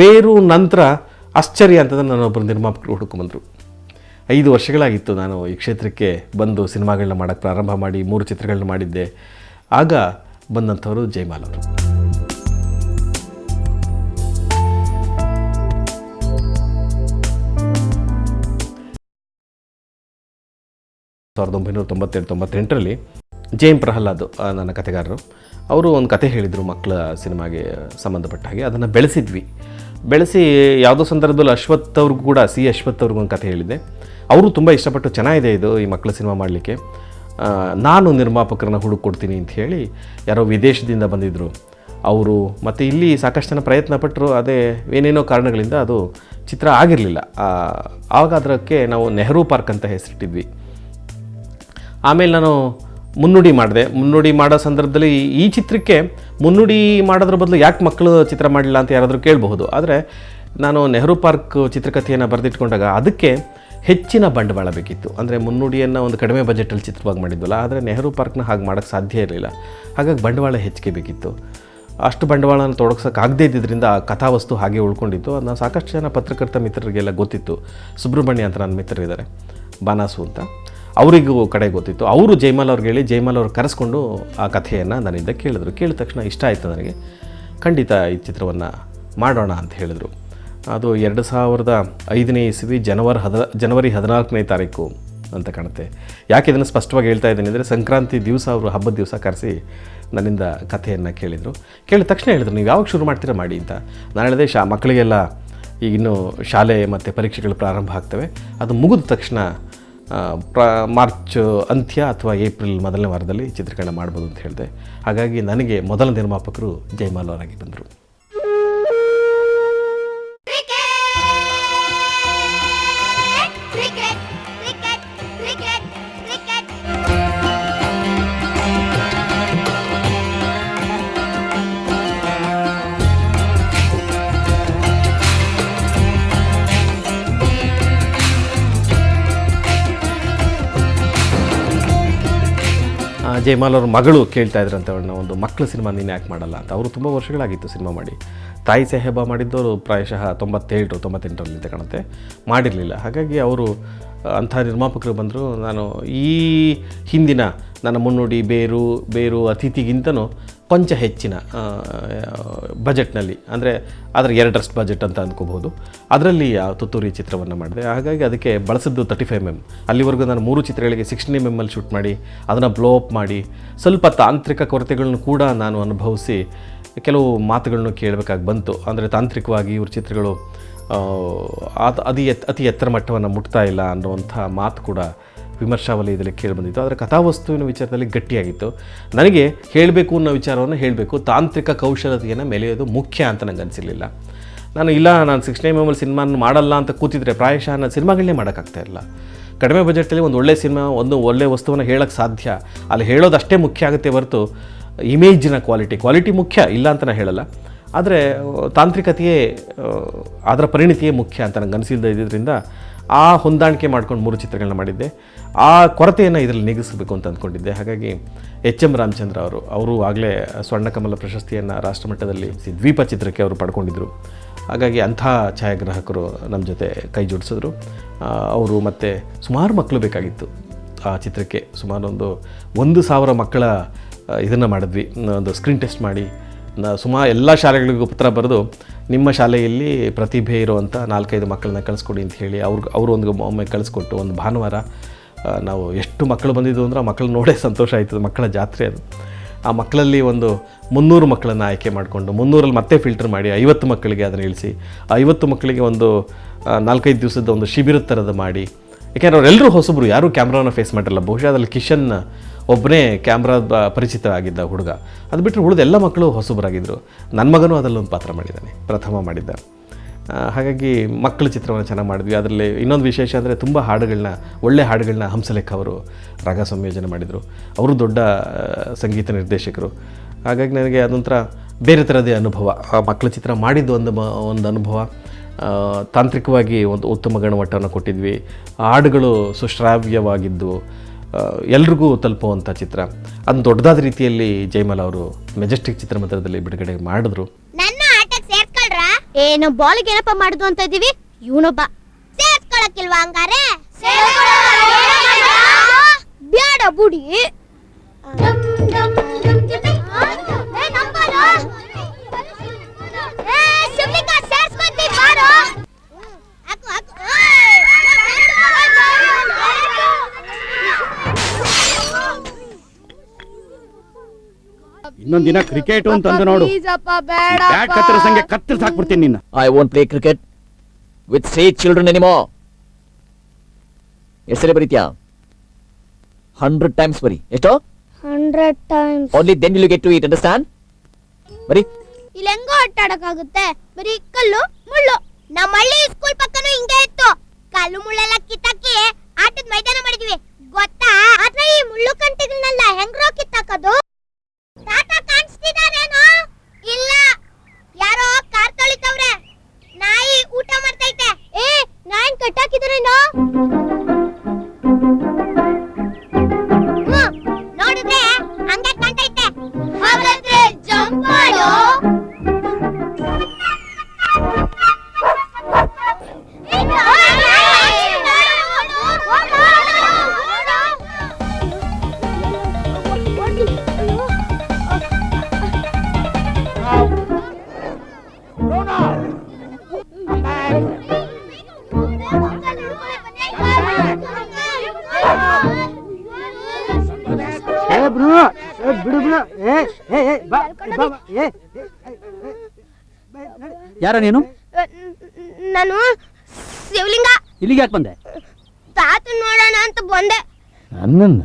ಬೇರು ನಂತರ ಆಶ್ಚರ್ಯ ಅಂತಂದ್ರೆ ನಾನೊಬ್ಬರು ನಿರ್ಮಾಪಕರು ಹುಡುಕೊಂಬಂದರು ಐದು ವರ್ಷಗಳಾಗಿತ್ತು ನಾನು ಈ ಕ್ಷೇತ್ರಕ್ಕೆ ಬಂದು ಸಿನಿಮಾಗಳನ್ನ ಮಾಡೋಕ್ಕೆ ಪ್ರಾರಂಭ ಮಾಡಿ ಮೂರು ಚಿತ್ರಗಳನ್ನ ಮಾಡಿದ್ದೆ. ಆಗ ಬಂದಂಥವರು ಜಯಮಾಲ್ ಅವರು. ಸಾವಿರದ ಒಂಬೈನೂರ ತೊಂಬತ್ತೆರಡು, ತೊಂಬತ್ತೆಂಟರಲ್ಲಿ ಜೈಮ್ ಪ್ರಹ್ಲಾದ್ ನನ್ನ ಕಥೆಗಾರರು ಅವರು ಒಂದು ಕತೆ ಹೇಳಿದರು ಮಕ್ಕಳ ಸಿನಿಮಾಗೆ ಸಂಬಂಧಪಟ್ಟ ಹಾಗೆ. ಅದನ್ನು ಬೆಳೆಸಿದ್ವಿ. ಬೆಳೆಸಿ ಯಾವುದೋ ಸಂದರ್ಭದಲ್ಲಿ ಅಶ್ವಥ್ ಅವ್ರಿಗೂ ಕೂಡ, ಸಿ ಅಶ್ವಥ್ ಅವ್ರಿಗೂ ಒಂದು ಕಥೆ ಹೇಳಿದ್ದೆ. ಅವರು ತುಂಬ ಇಷ್ಟಪಟ್ಟು ಚೆನ್ನಾಗಿದೆ ಇದು ಈ ಮಕ್ಕಳ ಸಿನಿಮಾ ಮಾಡಲಿಕ್ಕೆ. ನಾನು ನಿರ್ಮಾಪಕರನ್ನ ಹುಡುಕೊಡ್ತೀನಿ ಅಂತ ಹೇಳಿ ಯಾರೋ ವಿದೇಶದಿಂದ ಬಂದಿದ್ದರು ಅವರು ಮತ್ತು ಇಲ್ಲಿ ಸಾಕಷ್ಟು ಜನ ಪ್ರಯತ್ನ ಪಟ್ಟರು, ಅದೇ ಏನೇನೋ ಕಾರಣಗಳಿಂದ ಅದು ಚಿತ್ರ ಆಗಿರಲಿಲ್ಲ. ಆವಾಗ ಅದಕ್ಕೆ ನಾವು ನೆಹರು ಪಾರ್ಕ್ ಅಂತ ಹೆಸರಿಟ್ಟಿದ್ವಿ. ಆಮೇಲೆ ನಾನು ಮುನ್ನುಡಿ ಮಾಡಿದೆ. ಮುನ್ನುಡಿ ಮಾಡೋ ಸಂದರ್ಭದಲ್ಲಿ ಈ ಚಿತ್ರಕ್ಕೆ ಮುನ್ನುಡಿ ಮಾಡೋದ್ರ ಬದಲು ಯಾಕೆ ಮಕ್ಕಳು ಚಿತ್ರ ಮಾಡಲಿಲ್ಲ ಅಂತ ಯಾರಾದರೂ ಕೇಳಬಹುದು. ಆದರೆ ನಾನು ನೆಹರು ಪಾರ್ಕ್ ಚಿತ್ರಕಥೆಯನ್ನು ಬರೆದಿಟ್ಕೊಂಡಾಗ ಅದಕ್ಕೆ ಹೆಚ್ಚಿನ ಬಂಡವಾಳ ಬೇಕಿತ್ತು. ಅಂದರೆ ಮುನ್ನುಡಿಯನ್ನು ಒಂದು ಕಡಿಮೆ ಬಜೆಟಲ್ಲಿ ಚಿತ್ರವಾಗಿ ಮಾಡಿದ್ವಲ್ಲ, ಆದರೆ ನೆಹರು ಪಾರ್ಕ್ನ ಹಾಗೆ ಮಾಡೋಕ್ಕೆ ಸಾಧ್ಯ ಇರಲಿಲ್ಲ. ಹಾಗಾಗಿ ಬಂಡವಾಳ ಹೆಚ್ಚಿಗೆ ಬೇಕಿತ್ತು. ಅಷ್ಟು ಬಂಡವಾಳನ ತೊಡಗ್ಸೋಕ್ಕಾಗದೇ ಇದ್ದಿದ್ದರಿಂದ ಆ ಕಥಾವಸ್ತು ಹಾಗೆ ಉಳ್ಕೊಂಡಿತ್ತು. ಅದನ್ನ ಸಾಕಷ್ಟು ಜನ ಪತ್ರಕರ್ತ ಮಿತ್ರರಿಗೆಲ್ಲ ಗೊತ್ತಿತ್ತು. ಸುಬ್ರಹ್ಮಣ್ಯ ಅಂತ ನನ್ನ ಮಿತ್ರರಿದ್ದಾರೆ. ಬಾನಾಸು ಅಂತ. ಅವರಿಗೂ ಕಡೆ ಗೊತ್ತಿತ್ತು. ಅವರು ಜೈಮಾಲ್ ಅವ್ರಿಗೆ ಹೇಳಿ ಜೈಮಾಲ್ ಅವ್ರು ಕರೆಸ್ಕೊಂಡು ಆ ಕಥೆಯನ್ನು ನನ್ನಿಂದ ಕೇಳಿದ್ರು. ಕೇಳಿದ ತಕ್ಷಣ ಇಷ್ಟ ಆಯಿತು ನನಗೆ. ಖಂಡಿತ ಈ ಚಿತ್ರವನ್ನು ಮಾಡೋಣ ಅಂತ ಹೇಳಿದರು. ಅದು ಎರಡು ಸಾವಿರದ ಐದನೇ ಇಸ್ವಿ ಜನವರಿ ಹದ, ಜನವರಿ ಹದಿನಾಲ್ಕನೇ ತಾರೀಕು ಅಂತ ಕಾಣುತ್ತೆ. ಯಾಕೆ ಇದನ್ನು ಸ್ಪಷ್ಟವಾಗಿ ಹೇಳ್ತಾ ಇದ್ದೀನಿ ಅಂದರೆ ಸಂಕ್ರಾಂತಿ ದಿವಸ ಅವರು ಹಬ್ಬದ ದಿವಸ ಕರೆಸಿ ನನ್ನಿಂದ ಕಥೆಯನ್ನು ಕೇಳಿದರು. ಕೇಳಿದ ತಕ್ಷಣ ಹೇಳಿದ್ರು, ನೀವು ಯಾವಾಗ ಶುರು ಮಾಡ್ತೀರಾ ಮಾಡಿ ಅಂತ. ನಾನು ಹೇಳಿದೆ, ಶಾ, ಮಕ್ಕಳಿಗೆಲ್ಲ ಈಗ ಇನ್ನು ಶಾಲೆ ಮತ್ತು ಪರೀಕ್ಷೆಗಳು ಪ್ರಾರಂಭ ಆಗ್ತವೆ. ಅದು ಮುಗಿದ ತಕ್ಷಣ ಪ್ರ, ಮಾರ್ಚ್, ಅಂತ್ಯ ಅಥವಾ ಏಪ್ರಿಲ್ ಮೊದಲನೇ ವಾರದಲ್ಲಿ ಚಿತ್ರೀಕರಣ ಮಾಡ್ಬೋದು ಅಂತ ಹೇಳಿದೆ. ಹಾಗಾಗಿ ನನಗೆ ಮೊದಲ ನಿರ್ಮಾಪಕರು ಜಯಮಾಲವರಾಗಿ ಬಂದರು. ಜಯಮಾಲ್ ಅವ್ರ ಮಗಳು ಕೇಳ್ತಾ ಇದ್ರಂತೆ ಅವ್ರನ್ನ ಒಂದು ಮಕ್ಕಳ ಸಿನಿಮಾ ನೀನು ಯಾಕೆ ಮಾಡಲ್ಲ ಅಂತ. ಅವರು ತುಂಬ ವರ್ಷಗಳಾಗಿತ್ತು ಸಿನಿಮಾ ಮಾಡಿ. ತಾಯಿ ಸಾಹೇಬ ಮಾಡಿದ್ದವರು ಪ್ರಾಯಶಃ ತೊಂಬತ್ತೇಳು ತೊಂಬತ್ತೆಂಟರಲ್ಲಿ ಕಾಣುತ್ತೆ. ಮಾಡಿರಲಿಲ್ಲ. ಹಾಗಾಗಿ ಅವರು ಅಂಥ ನಿರ್ಮಾಪಕರು ಬಂದರು. ನಾನು ಈ ಹಿಂದಿನ ನನ್ನ ಮುನ್ನುಡಿ, ಬೇರು ಬೇರು ಅತಿಥಿಗಿಂತನೂ ಕೊಂಚ ಹೆಚ್ಚಿನ ಬಜೆಟ್ನಲ್ಲಿ ಅಂದರೆ ಅದರ ಎರಡರಷ್ಟು ಬಜೆಟ್ ಅಂತ ಅಂದ್ಕೋಬೋದು ಅದರಲ್ಲಿ ತುತ್ತೂರಿ ಚಿತ್ರವನ್ನು ಮಾಡಿದೆ. ಹಾಗಾಗಿ ಅದಕ್ಕೆ ಬಳಸಿದ್ದು ತರ್ಟಿ ಫೈವ್ ಎಂ ಅಲ್ಲಿವರೆಗೂ ನಾನು ಮೂರು ಚಿತ್ರಗಳಿಗೆ ಸಿಕ್ಸ್ಟಿನ್ ಎಂ ಎಮ್ಮಲ್ಲಿ ಶೂಟ್ ಮಾಡಿ, ಅದನ್ನು ಬ್ಲೋ ಅಪ್ ಮಾಡಿ, ಸ್ವಲ್ಪ ತಾಂತ್ರಿಕ ಕೊರತೆಗಳನ್ನು ಕೂಡ ನಾನು ಅನುಭವಿಸಿ, ಕೆಲವು ಮಾತುಗಳನ್ನು ಕೇಳಬೇಕಾಗಿ ಬಂತು. ಅಂದರೆ ತಾಂತ್ರಿಕವಾಗಿ ಇವ್ರ ಚಿತ್ರಗಳು ಅದು ಅತಿ ಎತ್, ಅತಿ ಎತ್ತರ ಮಟ್ಟವನ್ನು ಮುಟ್ತಾ ಇಲ್ಲ ಅನ್ನುವಂಥ ಮಾತು ಕೂಡ ವಿಮರ್ಶಾ ವಲಯದಲ್ಲಿ ಕೇಳಿಬಂದಿತ್ತು ಆದರೆ ಕಥಾವಸ್ತುವಿನ ವಿಚಾರದಲ್ಲಿ ಗಟ್ಟಿಯಾಗಿತ್ತು. ನನಗೆ ಹೇಳಬೇಕು ಅನ್ನೋ ವಿಚಾರವನ್ನು ಹೇಳಬೇಕು. ತಾಂತ್ರಿಕ ಕೌಶಲತೆಯನ್ನು ಮೆಲೆಯೋದು ಮುಖ್ಯ ಅಂತ ನನಗೆ ಅನಿಸಿರಲಿಲ್ಲ. ನಾನು, ಇಲ್ಲ, ನಾನು ಸಿಕ್ಸ್ ಎಂ ಮೆಮಲ್ ಸಿನಿಮಾನ ಮಾಡಲ್ಲ ಅಂತ ಕೂತಿದ್ರೆ ಪ್ರಾಯಶಃ ನಾನು ಸಿನಿಮಾಗಳನ್ನೇ ಮಾಡೋಕ್ಕಾಗ್ತಾ ಇಲ್ಲ ಕಡಿಮೆ ಬಜೆಟಲ್ಲಿ ಒಂದು ಒಳ್ಳೆಯ ಸಿನಿಮಾ, ಒಂದು ಒಳ್ಳೆ ವಸ್ತುವನ್ನು ಹೇಳೋಕ್ಕೆ ಸಾಧ್ಯ. ಅಲ್ಲಿ ಹೇಳೋದಷ್ಟೇ ಮುಖ್ಯ ಆಗುತ್ತೆ ಹೊರತು ಇಮೇಜಿನ ಕ್ವಾಲಿಟಿ. ಕ್ವಾಲಿಟಿ ಮುಖ್ಯ, ಇಲ್ಲ ಅಂತ ನಾನು ಹೇಳಲ್ಲ. ಆದರೆ, ತಾಂತ್ರಿಕತೆಯೇ ಅದರ ಪರಿಣಿತಿಯೇ ಮುಖ್ಯ ಅಂತ ನನಗೆ ಅನಿಸಿಲ್ದ ಇದ್ದಿದ್ದರಿಂದ ಆ ಹೊಂದಾಣಿಕೆ ಮಾಡ್ಕೊಂಡು ಮೂರು ಚಿತ್ರಗಳನ್ನ ಮಾಡಿದ್ದೆ. ಆ ಕೊರತೆಯನ್ನು ಇದರಲ್ಲಿ ನೀಗಿಸಬೇಕು ಅಂತ ಅಂದ್ಕೊಂಡಿದ್ದೆ ಹಾಗಾಗಿ ಎಚ್ ಎಂ ರಾಮಚಂದ್ರ ಅವರು ಅವರು ಆಗಲೇ ಸ್ವರ್ಣಕಮಲ ಪ್ರಶಸ್ತಿಯನ್ನು ರಾಷ್ಟ್ರಮಟ್ಟದಲ್ಲಿ ದ್ವೀಪ ಚಿತ್ರಕ್ಕೆ ಅವರು ಪಡ್ಕೊಂಡಿದ್ದರು ಹಾಗಾಗಿ ಅಂಥ ಛಾಯಾಗ್ರಾಹಕರು ನಮ್ಮ ಜೊತೆ ಕೈ ಜೋಡಿಸಿದ್ರು. ಅವರು ಮತ್ತು ಸುಮಾರು ಮಕ್ಕಳು ಬೇಕಾಗಿತ್ತು ಆ ಚಿತ್ರಕ್ಕೆ. ಸುಮಾರು ಒಂದು ಸಾವಿರ ಮಕ್ಕಳ ಇದನ್ನು ಮಾಡಿದ್ವಿ. ಒಂದು ಸ್ಕ್ರೀನ್ ಟೆಸ್ಟ್ ಮಾಡಿ. ಸುಮಾ ಎಲ್ಲ ಶಾಲೆಗಳಿಗೂ ಪತ್ರ ಬರೆದು ನಿಮ್ಮ ಶಾಲೆಯಲ್ಲಿ ಪ್ರತಿಭೆ ಇರುವಂಥ ನಾಲ್ಕೈದು ಮಕ್ಕಳನ್ನ ಕಳಿಸ್ಕೊಡಿ ಅಂತ ಹೇಳಿ ಅವ್ರಿಗೆ, ಅವರು ಒಂದು ಒಮ್ಮೆ ಕಳಿಸ್ಕೊಟ್ಟು ಒಂದು ಭಾನುವಾರ ನಾವು ಎಷ್ಟು ಮಕ್ಕಳು ಬಂದಿದ್ದು ಅಂದ್ರೆ ಆ ಮಕ್ಕಳು ನೋಡೇ ಸಂತೋಷ ಆಯ್ತು ಮಕ್ಕಳ ಜಾತ್ರೆ ಅದು. ಆ ಮಕ್ಕಳಲ್ಲಿ ಒಂದು ಮುನ್ನೂರು ಮಕ್ಕಳನ್ನು ಆಯ್ಕೆ ಮಾಡಿಕೊಂಡು, ಮುನ್ನೂರಲ್ಲಿ ಮತ್ತೆ ಫಿಲ್ಟರ್ ಮಾಡಿ ಐವತ್ತು ಮಕ್ಕಳಿಗೆ ಅದನ್ನು ಇಳಿಸಿ ಐವತ್ತು ಮಕ್ಕಳಿಗೆ ಒಂದು ನಾಲ್ಕೈದು ದಿವಸದ ಒಂದು ಶಿಬಿರದ ಥರದ ಮಾಡಿ. ಯಾಕೆಂದರೆ ಅವರೆಲ್ಲರೂ ಹೊಸಬ್ರು, ಯಾರೂ ಕ್ಯಾಮ್ರಾನ ಫೇಸ್ ಮಾಡಿರಲ್ಲ ಬಹುಶಃ ಅದರಲ್ಲಿ ಕಿಶನ್ ಒಬ್ಬನೇ ಕ್ಯಾಮ್ರಾ ಪರಿಚಿತ ಆಗಿದ್ದ ಹುಡುಗ. ಅದು ಬಿಟ್ಟರೆ ಉಳಿದ ಎಲ್ಲ ಮಕ್ಕಳು ಹೊಸಬರಾಗಿದ್ದರು ನನ್ನ ಮಗನೂ ಅದರಲ್ಲೊಂದು ಪಾತ್ರ ಮಾಡಿದ್ದಾನೆ, ಪ್ರಥಮ ಮಾಡಿದ್ದ ಹಾಗಾಗಿ ಮಕ್ಕಳ ಚಿತ್ರವನ್ನು ಚೆನ್ನಾಗಿ ಮಾಡಿದ್ವಿ. ಅದರಲ್ಲಿ ಇನ್ನೊಂದು ವಿಶೇಷ ಅಂದರೆ ತುಂಬ ಹಾಡುಗಳನ್ನ ಒಳ್ಳೆ ಹಾಡುಗಳನ್ನ ಹಂಸಲೇಖ ಅವರು ರಾಗ ಸಂಯೋಜನೆ ಮಾಡಿದರು. ಅವರು ದೊಡ್ಡ ಸಂಗೀತ ನಿರ್ದೇಶಕರು. ಹಾಗಾಗಿ ನನಗೆ ಅದೊಂಥರ ಬೇರೆ ಥರದೇ ಅನುಭವ. ಆ ಮಕ್ಕಳ ಚಿತ್ರ ಮಾಡಿದ್ದು ಒಂದು ಒಂದು ಅನುಭವ. ತಾಂತ್ರಿಕವಾಗಿ ಒಂದು ಉತ್ತಮ ಗುಣಮಟ್ಟವನ್ನು ಕೊಟ್ಟಿದ್ವಿ. ಹಾಡುಗಳು ಸುಶ್ರಾವ್ಯವಾಗಿದ್ದು ಎಲ್ರಿಗೂ ತಲುಪುವಂಥ ಚಿತ್ರ. ಅದು ದೊಡ್ಡದಾದ ರೀತಿಯಲ್ಲಿ ಜಯಮಾಲ ಅವರು ಮೆಜೆಸ್ಟಿಕ್ ಚಿತ್ರಮಂದಿರದಲ್ಲಿ ಬಿಡುಗಡೆ ಮಾಡಿದ್ರು. ಏನು ಬಾಲಿಗೆ ಏನಪ್ಪ ಮಾಡುದು ಅಂತ ಇದೀವಿ ಇವನೊಬ್ಬ. ಸೇರ್ಸ್ಕೊಳಕ್ಕಿಲ್ವಾ ಹಂಗಾರೆ? ಬ್ಯಾಡ ಬುಡಿ ಇನ್ನೊಂದ್ ದಿನ ಕ್ರಿಕೆಟ್ ಅಂತಂದು ನೋಡು. ಬ್ಯಾಟ್ ಕತ್ತರಿಸಂಗೆ ಕತ್ತರಿಸಿ ಹಾಕ್ಬಿಡ್ತೀನಿ ನಿನ್ನ. I won't play cricket with these children anymore ಎಷ್ಟೇ ಬರೀತ್ಯಾ? ಹಂಡ್ರೆಡ್ ಟೈಮ್ಸ್ ಬರಿ. ಎಷ್ಟು? Hundred times only then you get to it understand ಬರಿ. ಇಲ್ಲಿ ಹೆಂಗೋ ಆಟಾಡಕ್ಕಾಗುತ್ತೆ ಬರೀ ಕಲ್ಲು ಮುಳ್ಳು. ನಮ್ಮ ಹಳ್ಳಿ ಸ್ಕೂಲ್ ಪಕ್ಕನೂ ಹಿಂಗೆ ಇತ್ತು. ಕಲ್ಲು ಮುಳ್ಳೆಲ್ಲ ಕಿತ್ತಾಕಿ ಆಟದ ಮೈದಾನ ಮಾಡಿದ್ವಿ. ಗೊತ್ತಾ? ಆದ್ರೆ ಈ ಮುಳ್ಳು ಕಂಟಿಗಳನ್ನೆಲ್ಲ ಹೆಂಗ್ರೋ ಕಿತ್ತಾಕೋದು? ಏ ಬಿಡು ಬಿಡು ಏ ಏ ಏ ಬಾ ಬಾ ಬಾ, ಏ ಯಾರ ನೀನು? ನಾನು ಶಿವಲಿಂಗ. ಇಲ್ಲಿಗೆ ಯಾಕೆ ಬಂದೆ? ತಾತ ನೋಡೋಣ ಅಂತ ಬಂದೆ. ನನ್ನನ್ನ?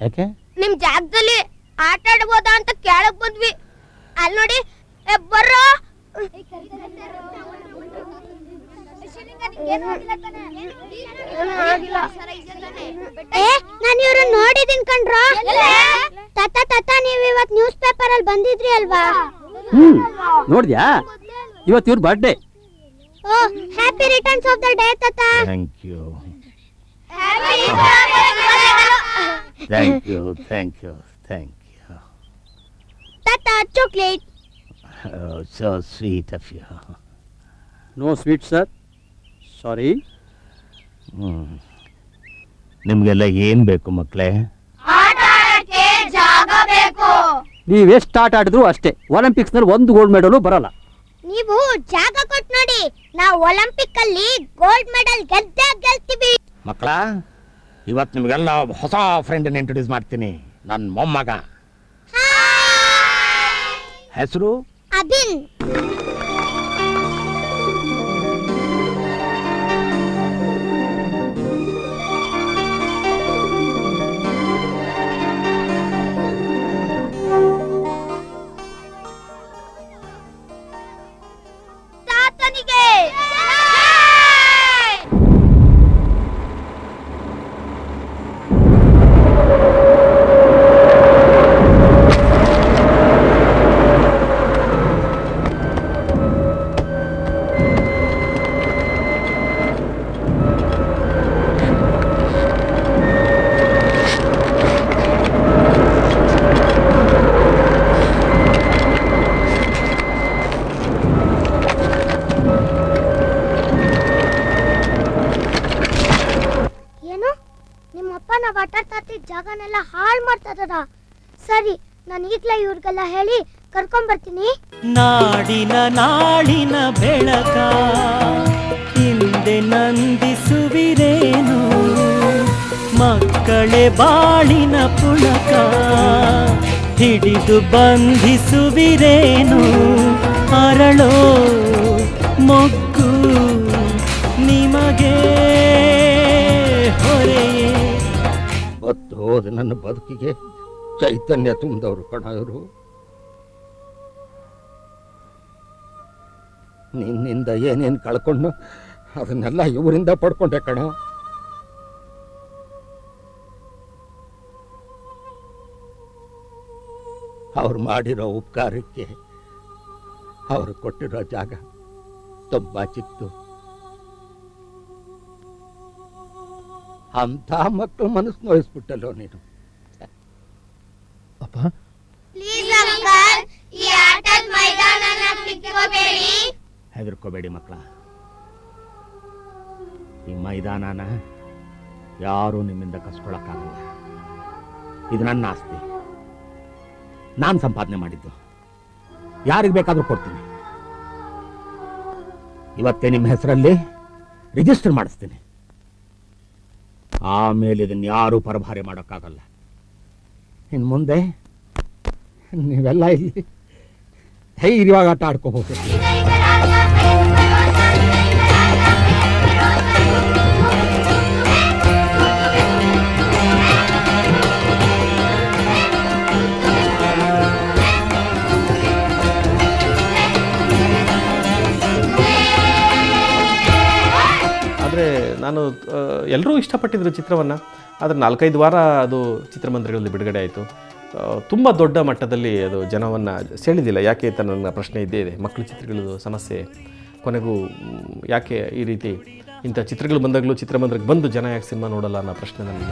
ಯಾಕೆ? ನಿಮ್ ಜಾಗದಲ್ಲಿ ಆಟ ಆಡ್ಬೋದಾ ಅಂತ ಕೇಳಕ್ ಬಂದ್ವಿ. ಅಲ್ಲಿ ನೋಡಿ ಎ, ಬರ್ರೋ. ನಾನು ಇವ್ರನ್ನ ನೋಡಿದೀನಿ ಕಣ್ರೋ? ತಾತ ತಾತ ನೀವ್ ಇವತ್ ನ್ಯೂಸ್ ಪೇಪರ್ ಅಲ್ಲಿ ಬಂದಿದ್ರಿ ಅಲ್ವಾ? ಹ್ಮ್ ನೋಡಿದ್ಯಾ? ಇವತ್ತು ಇವ್ರ birthday oh happy returns of the day ತಾತ. Thank you thank you thank you thank you ತಾತ chocolate so sweet of you no sweet sir sorry ನಿಮಗೆಲ್ಲ ಏನು ಬೇಕು ಮಕ್ಕಳೇ ಜಾಗ ಬೇಕು. ನೀವ್ ಎಷ್ಟು ಆಟ ಆಡಿದ್ರು ಅಷ್ಟೇ. ಒಲಿಂಪಿಕ್ಸ್ನಲ್ಲಿ ಒಂದು ಗೋಲ್ಡ್ ಮೆಡಲು ಬರಲ್ಲ. ನೀವು ಜಾಗ ಕೊಟ್ಟು ನೋಡಿ. ನಾವು ಒಲಿಂಪಿಕ್ ಅಲ್ಲಿ ಗೋಲ್ಡ್ ಮೆಡಲ್ ಗೆದ್ದೇ ಗೆಲ್ತೀವಿ. ಮಕ್ಕಳ ಇವತ್ತು ನಿಮಗೆಲ್ಲ ಹೊಸ ಫ್ರೆಂಡನ್ನ ಇಂಟ್ರೊಡ್ಯೂಸ್ ಮಾಡ್ತೀನಿ. ನನ್ನ ಮೊಮ್ಮಗ. ಹೆಸರು? ಅಭಿನ್. ಜಾಗನೆಲ್ಲ ಹಾಳು ಮಾಡ್ತಾ ಸರಿ, ನಾನು ಈಗಲೇ ಇವ್ರಿಗೆಲ್ಲ ಹೇಳಿ ಕರ್ಕೊಂಡ್ಬರ್ತೀನಿ ನಾಡಿನ ನಾಡಿನ ಬೆಳಕ, ಹಿಂದೆ ನಂದಿಸುವಿರೇನು? ಮಕ್ಕಳೇ ಬಾಳಿನ ಪುಳಕ, ಹಿಡಿದು ಬಂಧಿಸುವಿರೇನು? ಅರಳೋ ಮೊಗ್ಗು ಹೋದ ನನ್ನ ಬದುಕಿಗೆ ಚೈತನ್ಯ ತುಂಬಿದವರು ಕಣ ಇವರು. ನಿನ್ನಿಂದ ಏನೇನು ಕಳ್ಕೊಂಡು ಅದನ್ನೆಲ್ಲ ಇವರಿಂದ ಪಡ್ಕೊಂಡೆ ಕಣ. ಅವ್ರು ಮಾಡಿರೋ ಉಪಕಾರಕ್ಕೆ ಅವರು ಕೊಟ್ಟಿರೋ ಜಾಗ ತುಂಬ ಚಿಕ್ತು ಅಂಥ ಮಕ್ಕಳು ಮನಸ್ಸು ನೋಯಿಸ್ಬಿಟ್ಟಲ್ಲೋ ನೀನು? ಕಿತ್ಕೋಬೇಡಿ. ಹೆದರ್ಕೋಬೇಡಿ ಮಕ್ಕಳ. ಈ ಮೈದಾನನ ಯಾರೂ ನಿಮ್ಮಿಂದ ಕಸ್ಕೊಳಕ್ಕಾಗಲ್ಲ. ಇದು ನನ್ನ ಆಸ್ತಿ. ನಾನು ಸಂಪಾದನೆ ಮಾಡಿದ್ದು. ಯಾರಿಗೆ ಬೇಕಾದರೂ ಕೊಡ್ತೀನಿ. ಇವತ್ತೇ ನಿಮ್ಮ ಹೆಸರಲ್ಲಿ ರಿಜಿಸ್ಟರ್ ಮಾಡಿಸ್ತೀನಿ. ಆಮೇಲೆ ಇದನ್ನು ಯಾರೂ ಪರಭಾರೆ ಮಾಡೋಕ್ಕಾಗಲ್ಲ. ಇನ್ನು ಮುಂದೆ ನೀವೆಲ್ಲ ಇಲ್ಲಿ ಧೈರ್ಯವಾಗಿ ಆಟ ಆಡ್ಕೋಬಹುದು. ನಾನು ಎಲ್ಲರೂ ಇಷ್ಟಪಟ್ಟಿದ್ದರು ಚಿತ್ರವನ್ನು. ಆದರೆ ನಾಲ್ಕೈದು ವಾರ ಅದು ಚಿತ್ರಮಂದಿರಗಳಲ್ಲಿ ಬಿಡುಗಡೆ ಆಯಿತು. ತುಂಬ ದೊಡ್ಡ ಮಟ್ಟದಲ್ಲಿ ಅದು ಜನವನ್ನು ಸೆಳೆದಿಲ್ಲ. ಯಾಕೆ ಅಂತ ನನ್ನ ಪ್ರಶ್ನೆ ಇದ್ದೇ ಇದೆ. ಮಕ್ಕಳ ಚಿತ್ರಗಳದ್ದು ಸಮಸ್ಯೆ. ಕೊನೆಗೂ ಯಾಕೆ ಈ ರೀತಿ ಇಂಥ ಚಿತ್ರಗಳು ಬಂದಾಗಲೂ ಚಿತ್ರಮಂದಿರಕ್ಕೆ ಬಂದು ಜನ ಯಾಕೆ ಸಿನಿಮಾ ನೋಡಲ್ಲ ಅನ್ನೋ ಪ್ರಶ್ನೆ ನನಗೆ.